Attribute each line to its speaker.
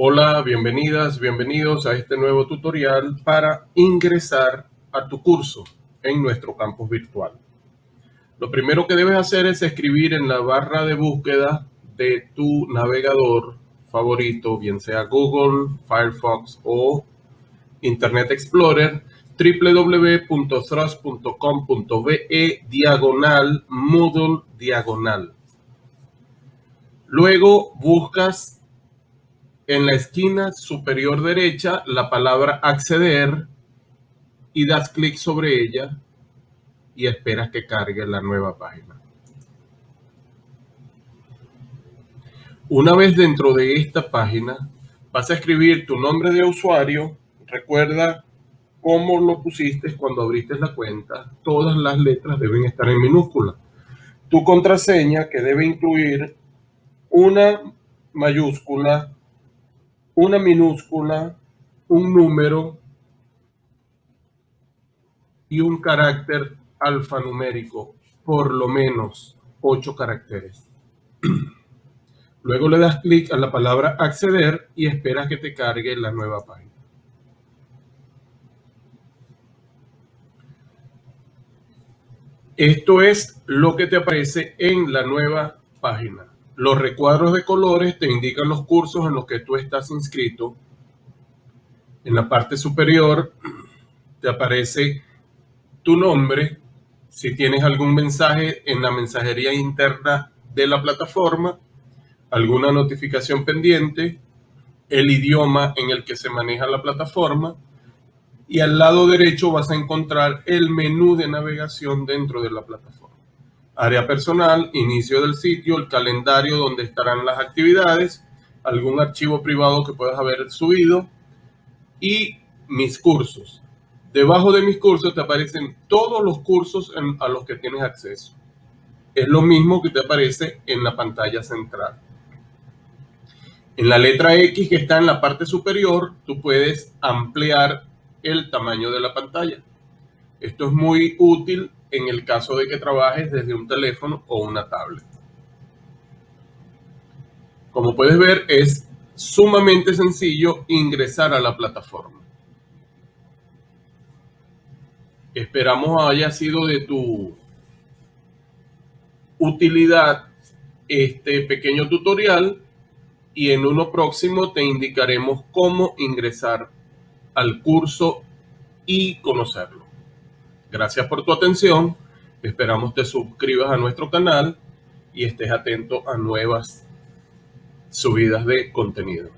Speaker 1: Hola, bienvenidas, bienvenidos a este nuevo tutorial para ingresar a tu curso en nuestro campus virtual. Lo primero que debes hacer es escribir en la barra de búsqueda de tu navegador favorito, bien sea Google, Firefox o Internet Explorer, www.thrust.com.be diagonal Moodle diagonal. Luego buscas en la esquina superior derecha la palabra acceder y das clic sobre ella y esperas que cargue la nueva página. Una vez dentro de esta página, vas a escribir tu nombre de usuario. Recuerda cómo lo pusiste cuando abriste la cuenta. Todas las letras deben estar en minúscula. Tu contraseña, que debe incluir una mayúscula, una minúscula, un número y un carácter alfanumérico, por lo menos ocho caracteres. Luego le das clic a la palabra acceder y esperas que te cargue la nueva página. Esto es lo que te aparece en la nueva página. Los recuadros de colores te indican los cursos en los que tú estás inscrito. En la parte superior te aparece tu nombre, si tienes algún mensaje en la mensajería interna de la plataforma, alguna notificación pendiente, el idioma en el que se maneja la plataforma y al lado derecho vas a encontrar el menú de navegación dentro de la plataforma área personal, inicio del sitio, el calendario donde estarán las actividades, algún archivo privado que puedas haber subido y mis cursos. Debajo de mis cursos te aparecen todos los cursos a los que tienes acceso. Es lo mismo que te aparece en la pantalla central. En la letra X que está en la parte superior, tú puedes ampliar el tamaño de la pantalla. Esto es muy útil en el caso de que trabajes desde un teléfono o una tablet. Como puedes ver, es sumamente sencillo ingresar a la plataforma. Esperamos haya sido de tu utilidad este pequeño tutorial y en uno próximo te indicaremos cómo ingresar al curso y conocerlo. Gracias por tu atención. Esperamos te suscribas a nuestro canal y estés atento a nuevas subidas de contenido.